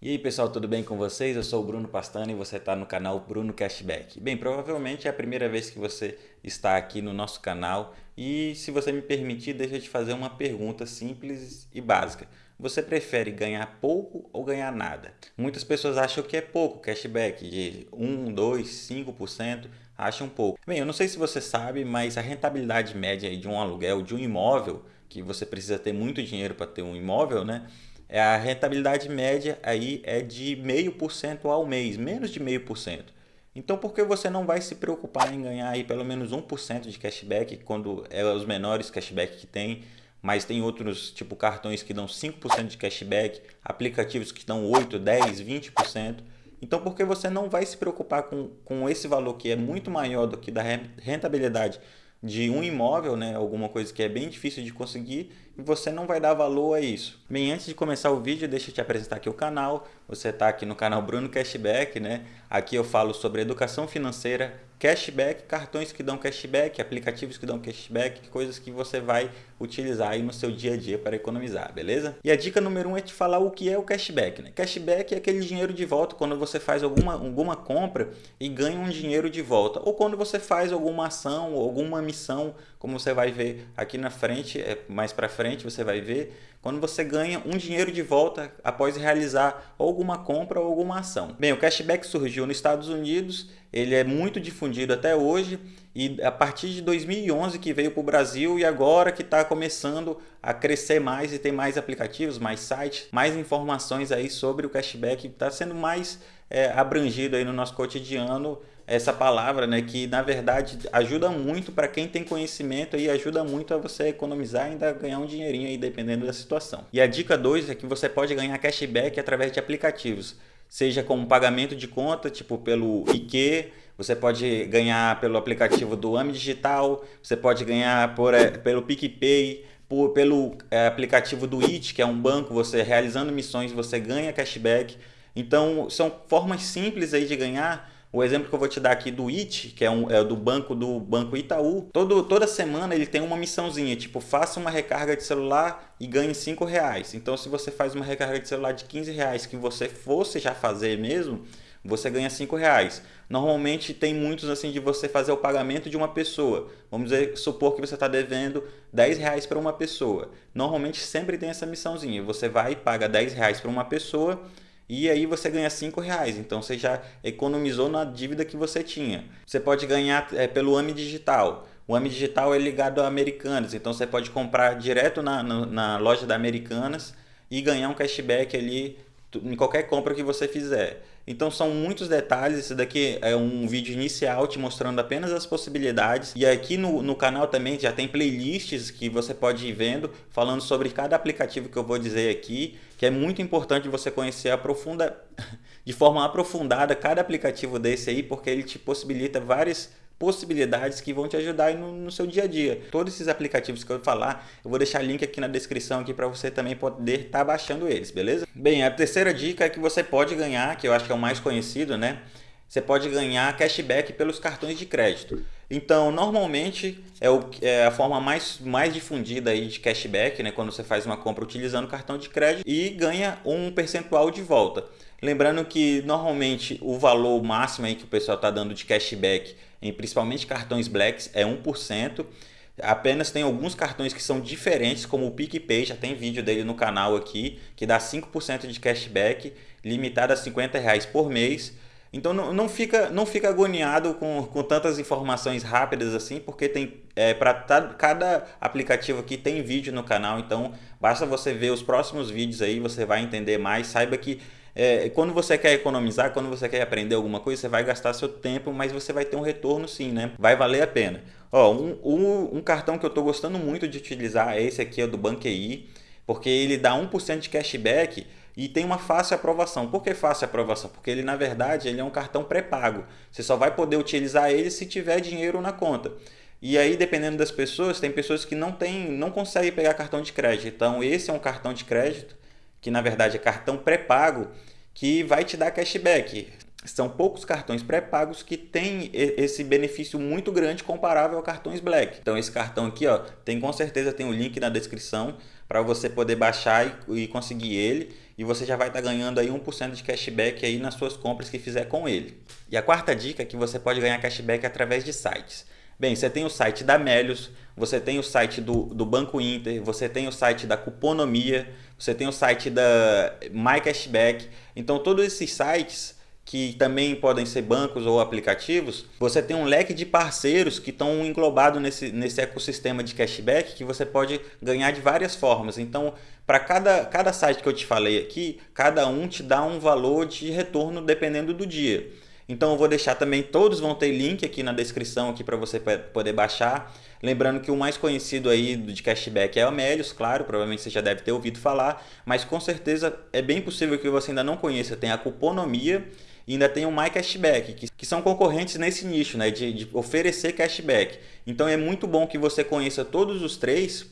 E aí pessoal, tudo bem com vocês? Eu sou o Bruno Pastana e você está no canal Bruno Cashback. Bem, provavelmente é a primeira vez que você está aqui no nosso canal e se você me permitir, deixa eu te fazer uma pergunta simples e básica. Você prefere ganhar pouco ou ganhar nada? Muitas pessoas acham que é pouco cashback, de 1, 2, 5%, acham pouco. Bem, eu não sei se você sabe, mas a rentabilidade média de um aluguel de um imóvel, que você precisa ter muito dinheiro para ter um imóvel, né? É a rentabilidade média aí é de 0,5% ao mês, menos de 0,5%. Então por que você não vai se preocupar em ganhar aí pelo menos 1% de cashback quando é os menores cashback que tem, mas tem outros tipo cartões que dão 5% de cashback, aplicativos que dão 8, 10, 20%. Então por que você não vai se preocupar com, com esse valor que é muito maior do que da rentabilidade de um imóvel, né, alguma coisa que é bem difícil de conseguir e você não vai dar valor a isso. Bem, antes de começar o vídeo, deixa eu te apresentar aqui o canal. Você está aqui no canal Bruno Cashback, né? Aqui eu falo sobre educação financeira, cashback, cartões que dão cashback, aplicativos que dão cashback, coisas que você vai utilizar aí no seu dia a dia para economizar, beleza? E a dica número um é te falar o que é o cashback, né? Cashback é aquele dinheiro de volta quando você faz alguma, alguma compra e ganha um dinheiro de volta, ou quando você faz alguma ação, alguma missão, como você vai ver aqui na frente, é, mais para frente você vai ver, quando você ganha um dinheiro de volta após realizar alguma compra ou alguma ação. Bem, o cashback surgiu nos Estados Unidos, ele é muito difundido até hoje e a partir de 2011 que veio para o Brasil e agora que está começando a crescer mais e tem mais aplicativos, mais sites, mais informações aí sobre o cashback, está sendo mais é, abrangido aí no nosso cotidiano essa palavra, né, que na verdade ajuda muito para quem tem conhecimento e ajuda muito a você economizar e ainda ganhar um dinheirinho aí dependendo da situação. E a dica 2 é que você pode ganhar cashback através de aplicativos, seja como pagamento de conta, tipo pelo IQ, você pode ganhar pelo aplicativo do AMI Digital, você pode ganhar por, é, pelo PicPay, por, pelo é, aplicativo do IT, que é um banco, você realizando missões, você ganha cashback. Então, são formas simples aí de ganhar o exemplo que eu vou te dar aqui do IT, que é, um, é do banco do Banco Itaú, todo, toda semana ele tem uma missãozinha, tipo, faça uma recarga de celular e ganhe 5 reais. Então, se você faz uma recarga de celular de 15 reais que você fosse já fazer mesmo, você ganha 5 reais. Normalmente tem muitos assim de você fazer o pagamento de uma pessoa. Vamos dizer, supor que você está devendo 10 reais para uma pessoa. Normalmente sempre tem essa missãozinha. Você vai e paga 10 reais para uma pessoa e aí você ganha 5 reais. Então você já economizou na dívida que você tinha. Você pode ganhar é, pelo AMI Digital. O AMI Digital é ligado a Americanas, então você pode comprar direto na, na, na loja da Americanas e ganhar um cashback ali em qualquer compra que você fizer. Então são muitos detalhes, esse daqui é um vídeo inicial te mostrando apenas as possibilidades. E aqui no, no canal também já tem playlists que você pode ir vendo falando sobre cada aplicativo que eu vou dizer aqui, que é muito importante você conhecer aprofunda, de forma aprofundada cada aplicativo desse aí, porque ele te possibilita várias possibilidades que vão te ajudar no, no, seu dia a dia. Todos esses aplicativos que eu falar, eu vou deixar link aqui na descrição aqui para você também poder estar tá baixando eles, beleza? Bem, a terceira dica é que você pode ganhar, que eu acho que é o mais conhecido, né? Você pode ganhar cashback pelos cartões de crédito. Então, normalmente é, o, é, a forma mais, mais difundida aí de cashback, né? Quando você faz uma compra utilizando cartão de crédito e ganha um percentual de volta. Lembrando que normalmente o valor máximo aí que o pessoal está dando de cashback em principalmente cartões Blacks, é 1%. Apenas tem alguns cartões que são diferentes, como o PicPay, já tem vídeo dele no canal aqui, que dá 5% de cashback, limitado a 50 reais por mês. Então não, não, fica, não fica agoniado com, com tantas informações rápidas assim, porque tem é, para cada aplicativo aqui tem vídeo no canal, então basta você ver os próximos vídeos aí, você vai entender mais. Saiba que é, quando você quer economizar, quando você quer aprender alguma coisa, você vai gastar seu tempo, mas você vai ter um retorno sim, né? Vai valer a pena. Ó, um, um, um cartão que eu estou gostando muito de utilizar é esse aqui, é do Banqui, porque ele dá 1% de cashback e tem uma fácil aprovação. Por que fácil aprovação? Porque ele, na verdade, ele é um cartão pré-pago. Você só vai poder utilizar ele se tiver dinheiro na conta. E aí, dependendo das pessoas, tem pessoas que não, tem, não conseguem pegar cartão de crédito. Então, esse é um cartão de crédito, que na verdade é cartão pré-pago, que vai te dar cashback. São poucos cartões pré-pagos que têm esse benefício muito grande comparável a cartões Black. Então esse cartão aqui, ó, tem com certeza tem o um link na descrição. para você poder baixar e, e, conseguir ele e você já vai estar tá ganhando aí 1% de cashback aí nas suas compras que fizer com ele. E a quarta dica é que você pode ganhar cashback através de sites. Bem, você tem o site da Melios, você tem o site do, do Banco Inter, você tem o site da Cuponomia, você tem o site da MyCashback. Então, todos esses sites que também podem ser bancos ou aplicativos, você tem um leque de parceiros que estão englobados nesse, nesse ecossistema de cashback que você pode ganhar de várias formas. Então, para cada, cada site que eu te falei aqui, cada um te dá um valor de retorno dependendo do dia. Então eu vou deixar também, todos vão ter link aqui na descrição aqui para você poder baixar. Lembrando que o mais conhecido aí de cashback é o Melios, claro, provavelmente você já deve ter ouvido falar, mas com certeza é bem possível que você ainda não conheça. Tem a Cuponomia e ainda tem o My Cashback, que, que são concorrentes nesse nicho, né, de, de, oferecer cashback. Então é muito bom que você conheça todos os três,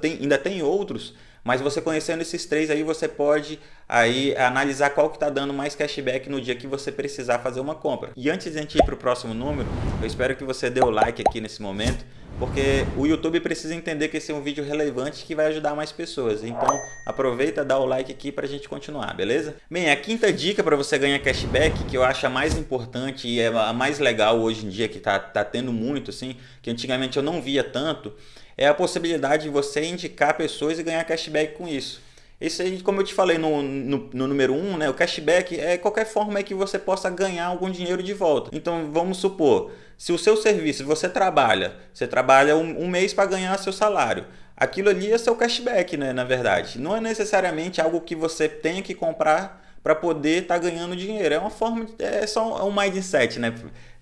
tem, ainda tem outros, mas você conhecendo esses três aí, você pode aí analisar qual que está dando mais cashback no dia que você precisar fazer uma compra. E antes de a gente ir para o próximo número, eu espero que você dê o like aqui nesse momento, porque o YouTube precisa entender que esse é um vídeo relevante que vai ajudar mais pessoas. Então aproveita, dá o like aqui para a gente continuar, beleza? Bem, a quinta dica para você ganhar cashback, que eu acho a mais importante e é a mais legal hoje em dia, que está tá tendo muito, assim, que antigamente eu não via tanto, é a possibilidade de você indicar pessoas e ganhar cashback com isso. Isso aí, como eu te falei no, no, no número 1, um, né, o cashback é qualquer forma que você possa ganhar algum dinheiro de volta. Então, vamos supor, se o seu serviço, você trabalha, você trabalha um, um mês para ganhar seu salário, aquilo ali é seu cashback, né, na verdade. Não é necessariamente algo que você tenha que comprar para poder estar tá ganhando dinheiro. É uma forma, de, é só um mindset, né?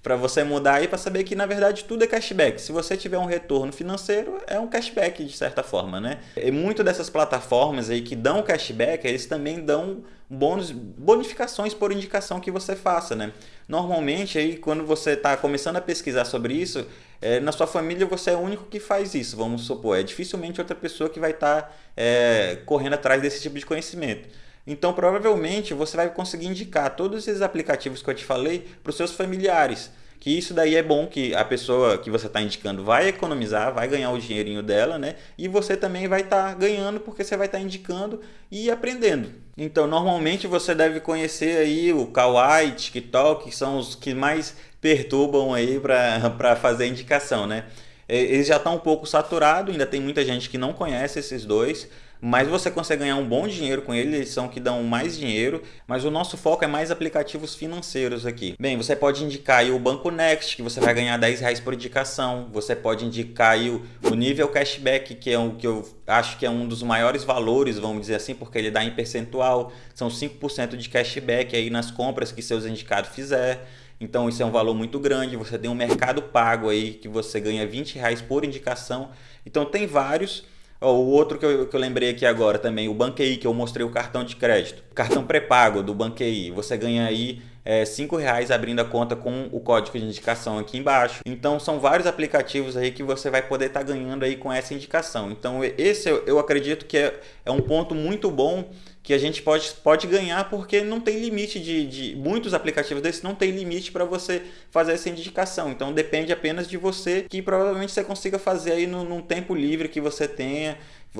para você mudar aí para saber que na verdade tudo é cashback. Se você tiver um retorno financeiro, é um cashback de certa forma, né? E muito dessas plataformas aí que dão cashback, eles também dão bônus, bonificações por indicação que você faça, né? Normalmente aí quando você está começando a pesquisar sobre isso, é, na sua família você é o único que faz isso, vamos supor. É dificilmente outra pessoa que vai estar tá, é, correndo atrás desse tipo de conhecimento. Então, provavelmente, você vai conseguir indicar todos esses aplicativos que eu te falei para os seus familiares. Que isso daí é bom que a pessoa que você está indicando vai economizar, vai ganhar o dinheirinho dela, né? E você também vai estar tá ganhando porque você vai estar tá indicando e aprendendo. Então, normalmente você deve conhecer aí o Kawaii, TikTok, que são os que mais perturbam aí para fazer indicação, né? Eles já estão um pouco saturados, ainda tem muita gente que não conhece esses dois, mas você consegue ganhar um bom dinheiro com eles, eles são que dão mais dinheiro, mas o nosso foco é mais aplicativos financeiros aqui. Bem, você pode indicar aí o Banco Next, que você vai ganhar 10 reais por indicação, você pode indicar aí o, o nível cashback, que é o que eu acho que é um dos maiores valores, vamos dizer assim, porque ele dá em percentual, são 5% de cashback aí nas compras que seus indicados fizer. Então isso é um valor muito grande, você tem um mercado pago aí que você ganha 20 reais por indicação. Então tem vários, O outro que eu, que eu lembrei aqui agora também, o Banquei, que eu mostrei o cartão de crédito. Cartão pré-pago do Banquei, você ganha aí é, reais abrindo a conta com o código de indicação aqui embaixo. Então são vários aplicativos aí que você vai poder estar tá ganhando aí com essa indicação. Então esse eu, eu acredito que é, é um ponto muito bom que a gente pode, pode ganhar porque não tem limite de, de muitos aplicativos desses não tem limite para você fazer essa indicação então depende apenas de você que provavelmente você consiga fazer aí no, num tempo livre que você tenha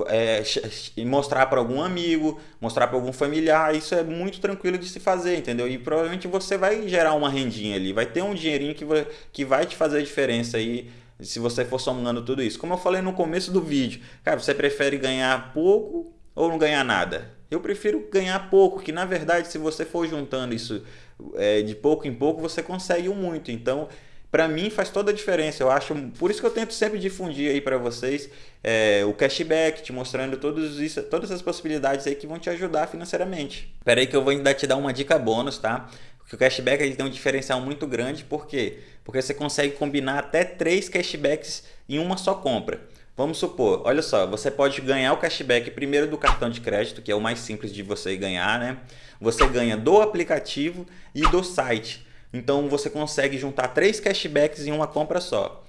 é, mostrar para algum amigo, mostrar para algum familiar, isso é muito tranquilo de se fazer, entendeu? E provavelmente você vai gerar uma rendinha ali, vai ter um dinheirinho que vai, que vai te fazer diferença aí se você for somando tudo isso. Como eu falei no começo do vídeo, cara, você prefere ganhar pouco ou não ganhar nada? Eu prefiro ganhar pouco, que na verdade se você for juntando isso é, de pouco em pouco, você consegue muito. Então, para mim faz toda a diferença. Eu acho, por isso que eu tento sempre difundir aí para vocês é, o cashback, te mostrando todos isso, todas as possibilidades aí que vão te ajudar financeiramente. Espera aí que eu vou ainda te dar uma dica bônus, tá? Porque o cashback ele tem um diferencial muito grande, por quê? Porque você consegue combinar até três cashbacks em uma só compra. Vamos supor, olha só, você pode ganhar o cashback primeiro do cartão de crédito, que é o mais simples de você ganhar, né? Você ganha do aplicativo e do site. Então você consegue juntar três cashbacks em uma compra só.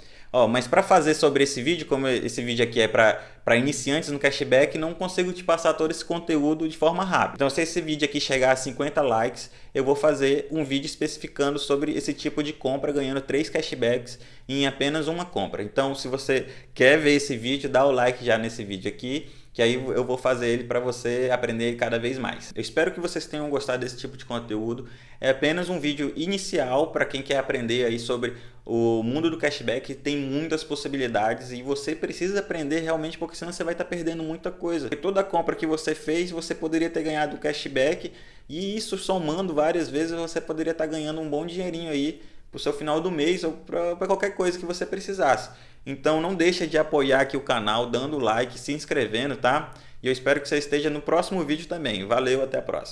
Mas para fazer sobre esse vídeo, como esse vídeo aqui é para iniciantes no cashback, não consigo te passar todo esse conteúdo de forma rápida. Então se esse vídeo aqui chegar a 50 likes, eu vou fazer um vídeo especificando sobre esse tipo de compra, ganhando três cashbacks em apenas uma compra. Então se você quer ver esse vídeo, dá o like já nesse vídeo aqui que aí eu vou fazer ele para você aprender cada vez mais. Eu espero que vocês tenham gostado desse tipo de conteúdo. É apenas um vídeo inicial para quem quer aprender aí sobre o mundo do cashback, tem muitas possibilidades e você precisa aprender realmente porque senão você vai estar tá perdendo muita coisa. Porque toda compra que você fez, você poderia ter ganhado cashback e isso somando várias vezes, você poderia estar tá ganhando um bom dinheirinho aí para o seu final do mês ou para qualquer coisa que você precisasse. Então não deixa de apoiar aqui o canal, dando like, se inscrevendo, tá? E eu espero que você esteja no próximo vídeo também. Valeu, até a próxima.